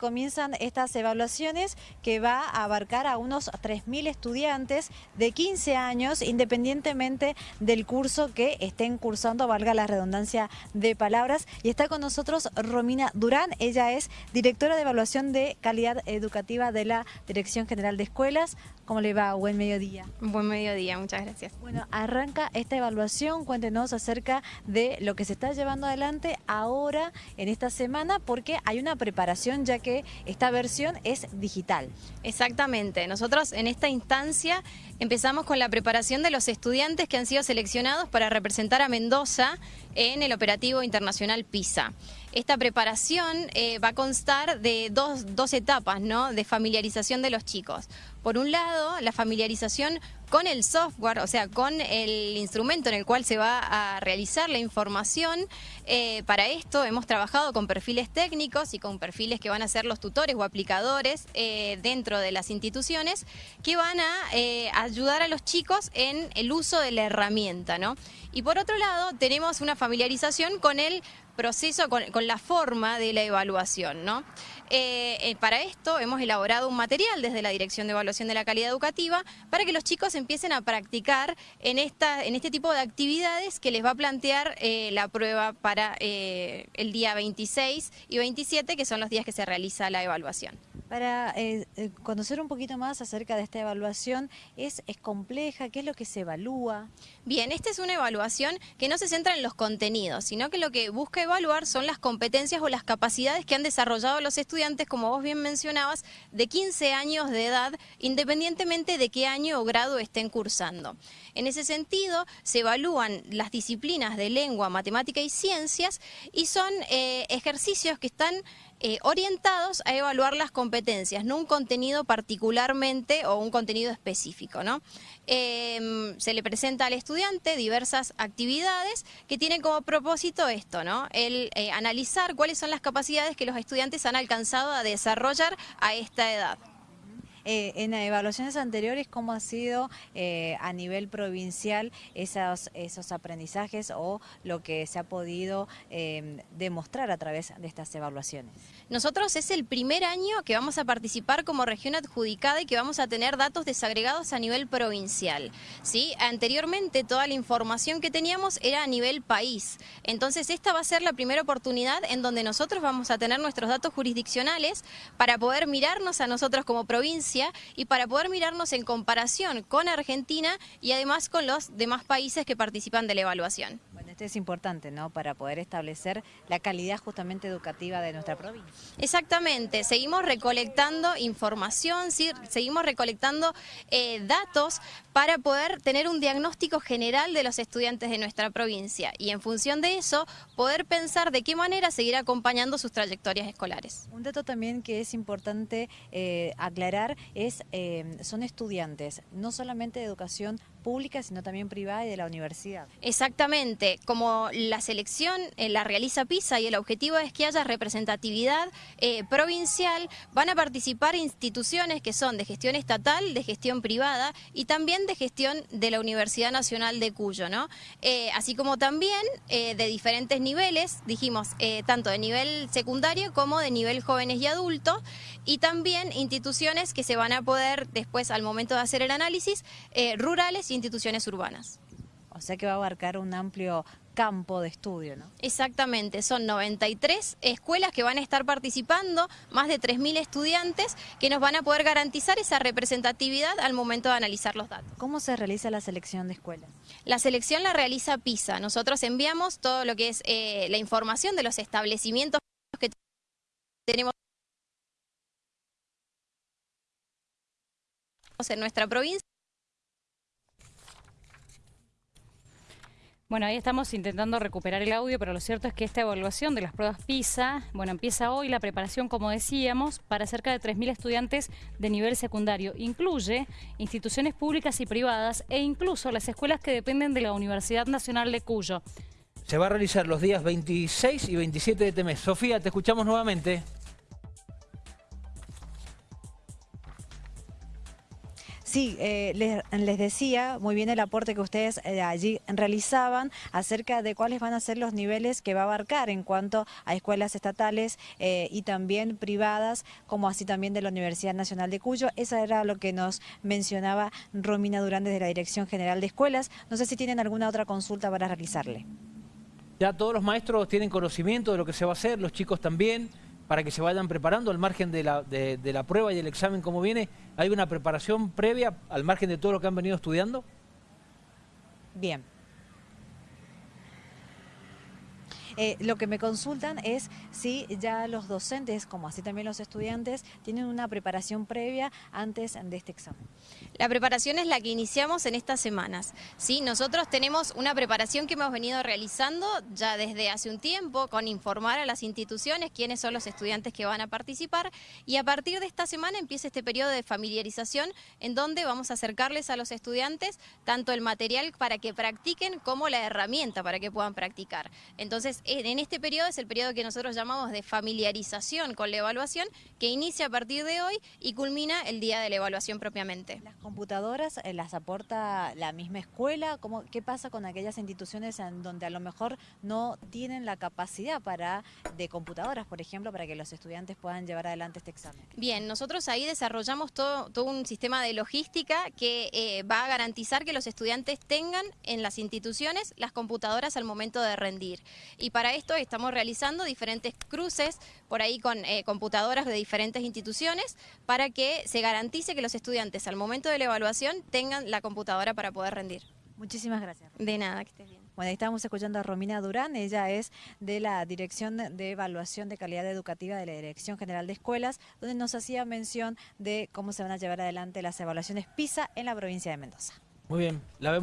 comienzan estas evaluaciones que va a abarcar a unos 3.000 estudiantes de 15 años, independientemente del curso que estén cursando, valga la redundancia de palabras. Y está con nosotros Romina Durán, ella es directora de evaluación de calidad educativa de la Dirección General de Escuelas. ¿Cómo le va? Buen mediodía. Buen mediodía, muchas gracias. Bueno, arranca esta evaluación, cuéntenos acerca de lo que se está llevando adelante ahora en esta semana, porque hay una preparación ya que esta versión es digital. Exactamente, nosotros en esta instancia empezamos con la preparación de los estudiantes que han sido seleccionados para representar a Mendoza en el operativo internacional PISA. Esta preparación eh, va a constar de dos, dos etapas ¿no? de familiarización de los chicos. Por un lado, la familiarización con el software, o sea, con el instrumento en el cual se va a realizar la información. Eh, para esto hemos trabajado con perfiles técnicos y con perfiles que van a ser los tutores o aplicadores eh, dentro de las instituciones que van a ayudar a los chicos en el uso de la herramienta. ¿no? Y por otro lado, tenemos una familiarización con el proceso, con, la forma de la evaluación. ¿no? Eh, eh, para esto hemos elaborado un material desde la Dirección de Evaluación de la Calidad Educativa para que los chicos empiecen a practicar en, esta, en este tipo de actividades que les va a plantear eh, la prueba para el día 26 y 27, que son los días que se realiza la evaluación. Para conocer un poquito más acerca de esta evaluación, ¿es, ¿es compleja? ¿Qué es lo que se evalúa? Bien, esta es una evaluación que no se centra en los contenidos, sino que lo que busca evaluar son las competencias o las capacidades que han desarrollado los estudiantes, como vos bien mencionabas, de 15 años de edad, independientemente de qué año o grado estén cursando. En ese sentido, se evalúan las disciplinas de lengua, matemática y ciencias y son eh, ejercicios que están eh, orientados a evaluar las competencias, no un contenido particularmente o un contenido específico. ¿no? Em, se le presenta al estudiante diversas actividades que tienen como propósito esto, ¿no? el eh, analizar cuáles son las capacidades que los estudiantes han alcanzado a desarrollar a esta edad. Eh, en evaluaciones anteriores, ¿cómo ha sido eh, a nivel provincial esos, esos aprendizajes o lo que se ha podido em, demostrar a través de estas evaluaciones? Nosotros es el primer año que vamos a participar como región adjudicada y que vamos a tener datos desagregados a nivel provincial. ¿sí? Anteriormente toda la información que teníamos era a nivel país. Entonces esta va a ser la primera oportunidad en donde nosotros vamos a tener nuestros datos jurisdiccionales para poder mirarnos a nosotros como provincia y para poder mirarnos en comparación con Argentina y además con los demás países que participan de la evaluación. Es importante, ¿no? Para poder establecer la calidad justamente educativa de nuestra provincia. Exactamente, seguimos recolectando información, seguimos recolectando eh, datos para poder tener un diagnóstico general de los estudiantes de nuestra provincia y en función de eso poder pensar de qué manera seguir acompañando sus trayectorias escolares. Un dato también que es importante eh, aclarar es, eh, son estudiantes, no solamente de educación pública, sino también privada y de la universidad. Exactamente, como la selección eh, la realiza PISA y el objetivo es que haya representatividad eh, provincial, van a participar instituciones que son de gestión estatal, de gestión privada y también de gestión de la Universidad Nacional de Cuyo, ¿no? Eh, así como también de diferentes niveles, dijimos, tanto de nivel secundario como de nivel jóvenes y adultos, y también instituciones que se van a poder después al momento de hacer el análisis, rurales instituciones urbanas. O sea que va a abarcar un amplio campo de estudio, ¿no? Exactamente, son 93 escuelas que van a estar participando, más de 3.000 estudiantes que nos van a poder garantizar esa representatividad al momento de analizar los datos. ¿Cómo se realiza la selección de escuelas? La selección la realiza PISA, nosotros enviamos todo lo que es eh, la información de los establecimientos que tenemos en nuestra provincia. Bueno, ahí estamos intentando recuperar el audio, pero lo cierto es que esta evaluación de las pruebas PISA, bueno, empieza hoy la preparación, como decíamos, para cerca de 3.000 estudiantes de nivel secundario. Incluye instituciones públicas y privadas e incluso las escuelas que dependen de la Universidad Nacional de Cuyo. Se va a realizar los días 26 y 27 de este mes. Sofía, te escuchamos nuevamente. Sí, eh, les, les decía muy bien el aporte que ustedes eh, allí realizaban acerca de cuáles van a ser los niveles que va a abarcar en cuanto a escuelas estatales eh, y también privadas, como así también de la Universidad Nacional de Cuyo. Eso era lo que nos mencionaba Romina Durán desde la Dirección General de Escuelas. No sé si tienen alguna otra consulta para realizarle. Ya todos los maestros tienen conocimiento de lo que se va a hacer, los chicos también, para que se vayan preparando al margen de la, de, la prueba y el examen como viene. ¿Hay una preparación previa al margen de todo lo que han venido estudiando? Bien. Eh, lo que me consultan es si ya los docentes, como así también los estudiantes, tienen una preparación previa antes de este examen. La preparación es la que iniciamos en estas semanas. ¿sí? Nosotros tenemos una preparación que hemos venido realizando ya desde hace un tiempo con informar a las instituciones quiénes son los estudiantes que van a participar y a partir de esta semana empieza este periodo de familiarización en donde vamos a acercarles a los estudiantes tanto el material para que practiquen como la herramienta para que puedan practicar. Entonces, en este periodo es el periodo que nosotros llamamos de familiarización con la evaluación que inicia a partir de hoy y culmina el día de la evaluación propiamente. ¿Las computadoras eh, las aporta la misma escuela? ¿Cómo, ¿Qué pasa con aquellas instituciones en donde a lo mejor no tienen la capacidad para de computadoras, por ejemplo, para que los estudiantes puedan llevar adelante este examen? Bien, nosotros ahí desarrollamos todo, todo un sistema de logística que eh, va a garantizar que los estudiantes tengan en las instituciones las computadoras al momento de rendir. Y para esto estamos realizando diferentes cruces por ahí con eh, computadoras de diferentes instituciones para que se garantice que los estudiantes al momento de la evaluación tengan la computadora para poder rendir. Muchísimas gracias. De nada, que estés bien. Bueno, ahí estamos escuchando a Romina Durán, ella es de la Dirección de Evaluación de Calidad Educativa de la Dirección General de Escuelas, donde nos hacía mención de cómo se van a llevar adelante las evaluaciones PISA en la provincia de Mendoza. Muy bien, la vemos.